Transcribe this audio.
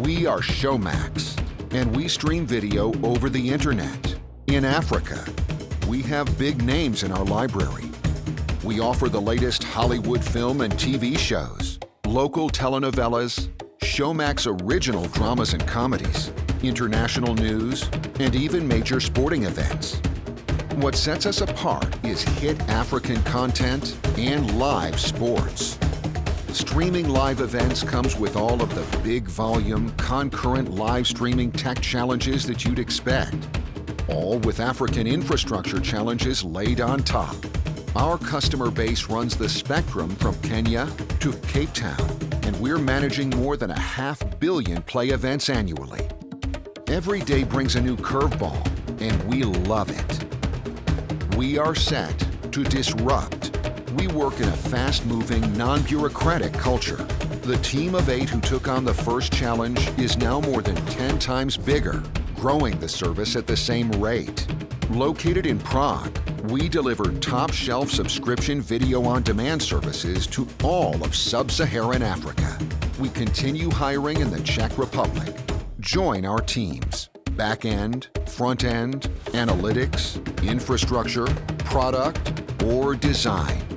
We are Showmax, and we stream video over the internet. In Africa, we have big names in our library. We offer the latest Hollywood film and TV shows, local telenovelas, Showmax original dramas and comedies, international news, and even major sporting events. What sets us apart is hit African content and live sports. Streaming live events comes with all of the big volume, concurrent live streaming tech challenges that you'd expect. All with African infrastructure challenges laid on top. Our customer base runs the spectrum from Kenya to Cape Town, and we're managing more than a half billion play events annually. Every day brings a new curveball, and we love it. We are set to disrupt we work in a fast-moving, non-bureaucratic culture. The team of eight who took on the first challenge is now more than 10 times bigger, growing the service at the same rate. Located in Prague, we deliver top-shelf subscription video on-demand services to all of sub-Saharan Africa. We continue hiring in the Czech Republic. Join our teams. Back-end, front-end, analytics, infrastructure, product, or design.